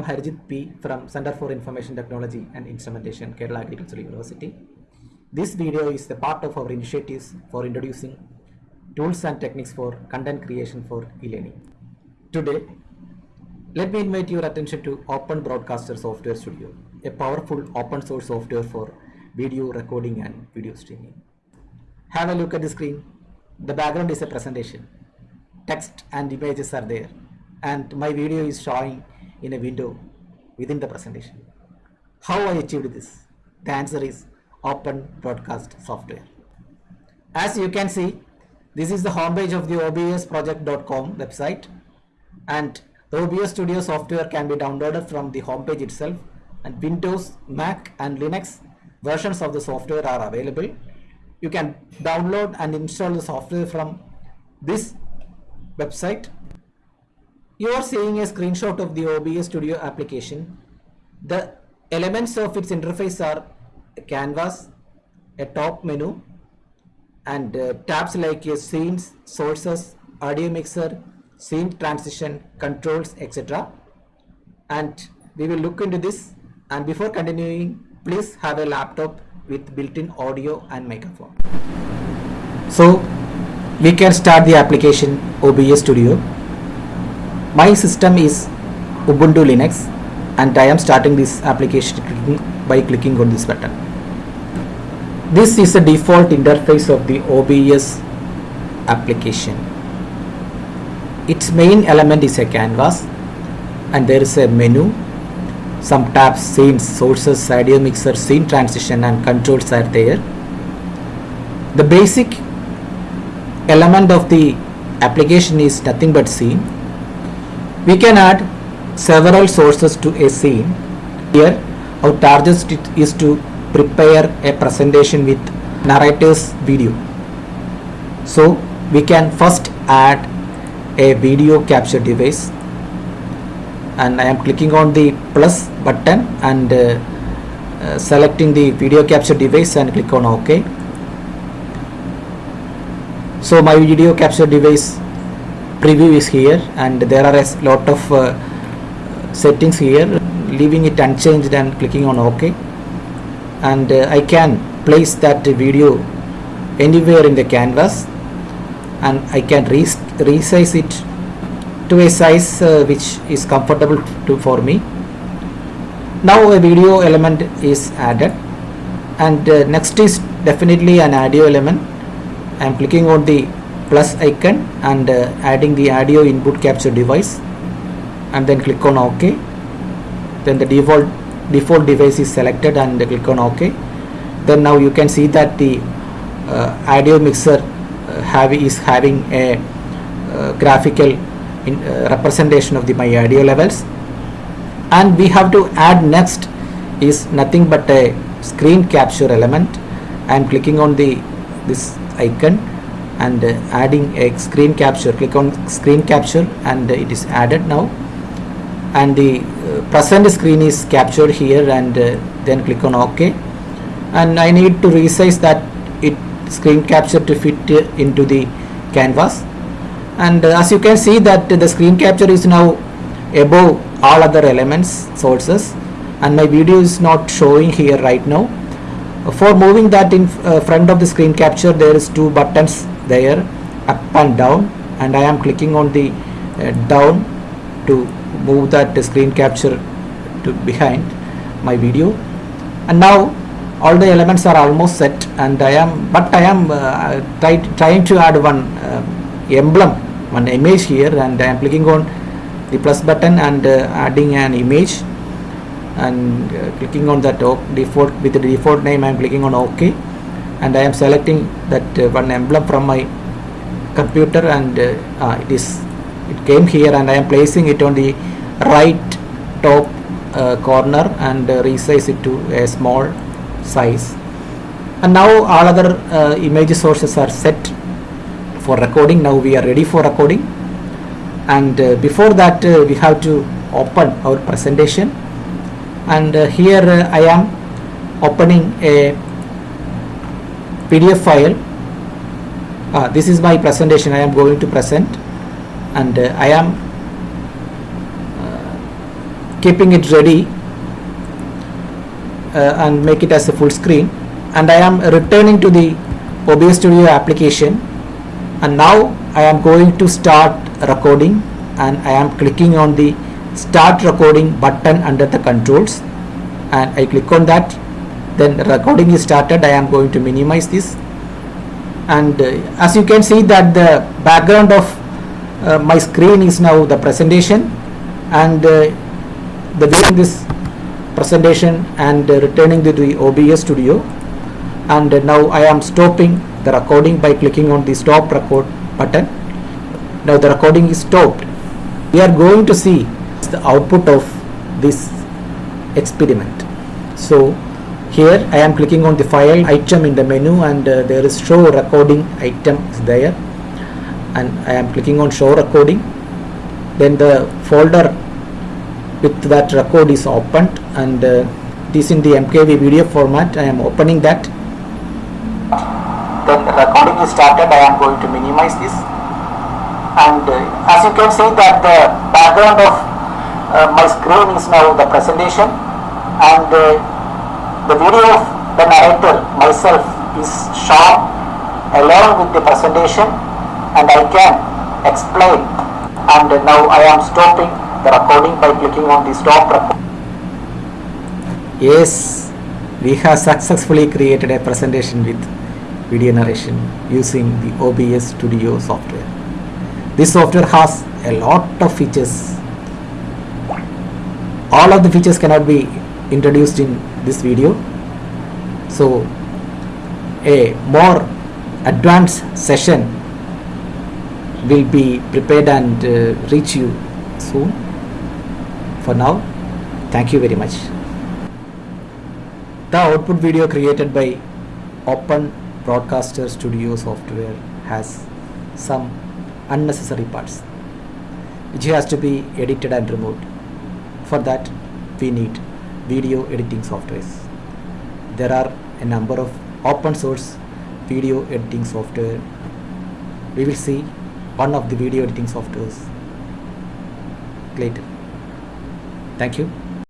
am Harjit P from Center for Information Technology and Instrumentation, Kerala Agricultural University. This video is a part of our initiatives for introducing tools and techniques for content creation for e-learning. Today, let me invite your attention to Open Broadcaster Software Studio, a powerful open source software for video recording and video streaming. Have a look at the screen. The background is a presentation. Text and images are there and my video is showing in a window within the presentation. How I achieved this? The answer is Open Broadcast Software. As you can see, this is the homepage of the obsproject.com website and the OBS Studio software can be downloaded from the homepage itself and Windows, Mac and Linux versions of the software are available. You can download and install the software from this website. You are seeing a screenshot of the OBS Studio application. The elements of its interface are a canvas, a top menu, and uh, tabs like uh, scenes, sources, audio mixer, scene transition, controls, etc. And we will look into this. And before continuing, please have a laptop with built-in audio and microphone. So we can start the application OBS Studio. My system is Ubuntu Linux and I am starting this application by clicking on this button. This is the default interface of the OBS application. Its main element is a canvas and there is a menu, some tabs, scenes, sources, audio mixer, scene transition and controls are there. The basic element of the application is nothing but scene. We can add several sources to a scene. Here our target is to prepare a presentation with narrator's video. So we can first add a video capture device and I am clicking on the plus button and uh, uh, selecting the video capture device and click on OK. So my video capture device preview is here and there are a lot of uh, settings here leaving it unchanged and clicking on OK. And uh, I can place that video anywhere in the canvas and I can res resize it to a size uh, which is comfortable to for me. Now a video element is added and uh, next is definitely an audio element. I am clicking on the plus icon and uh, adding the audio input capture device and then click on OK. Then the default default device is selected and click on OK. Then now you can see that the uh, audio mixer uh, have is having a uh, graphical in, uh, representation of the my audio levels. And we have to add next is nothing but a screen capture element. I am clicking on the this icon and uh, adding a screen capture. Click on screen capture and it is added now. And the uh, present screen is captured here and uh, then click on ok. And I need to resize that it screen capture to fit into the canvas. And as you can see that the screen capture is now above all other elements sources. And my video is not showing here right now. For moving that in front of the screen capture there is two buttons there up and down and I am clicking on the uh, down to move that screen capture to behind my video. And now all the elements are almost set and I am but I am uh, try, trying to add one uh, emblem one image here and I am clicking on the plus button and uh, adding an image and uh, clicking on that default with the default name I am clicking on OK and I am selecting that uh, one emblem from my computer and uh, it is it came here and I am placing it on the right top uh, corner and uh, resize it to a small size. And now all other uh, image sources are set for recording. Now we are ready for recording. And uh, before that uh, we have to open our presentation. And uh, here I am opening a PDF file. Uh, this is my presentation. I am going to present and uh, I am uh, keeping it ready uh, and make it as a full screen. And I am returning to the OBS Studio application. And now I am going to start recording and I am clicking on the start recording button under the controls. And I click on that then recording is started. I am going to minimize this. And uh, as you can see that the background of uh, my screen is now the presentation. And uh, the viewing this presentation and uh, returning to the OBS studio. And uh, now I am stopping the recording by clicking on the stop record button. Now the recording is stopped. We are going to see the output of this experiment. So here I am clicking on the file item in the menu and uh, there is show recording item is there. And I am clicking on show recording. Then the folder with that record is opened and uh, this in the MKV video format. I am opening that. Then the recording is started. I am going to minimize this. And uh, as you can see that the background of uh, my screen is now the presentation. And uh, the video of the narrator myself is shown along with the presentation and I can explain and now I am stopping the recording by clicking on the stop record. Yes, we have successfully created a presentation with video narration using the OBS Studio software. This software has a lot of features. All of the features cannot be introduced in this video. So, a more advanced session will be prepared and uh, reach you soon. For now, thank you very much. The output video created by Open Broadcaster Studio software has some unnecessary parts which has to be edited and removed. For that, we need video editing softwares. There are a number of open source video editing software. We will see one of the video editing softwares later. Thank you.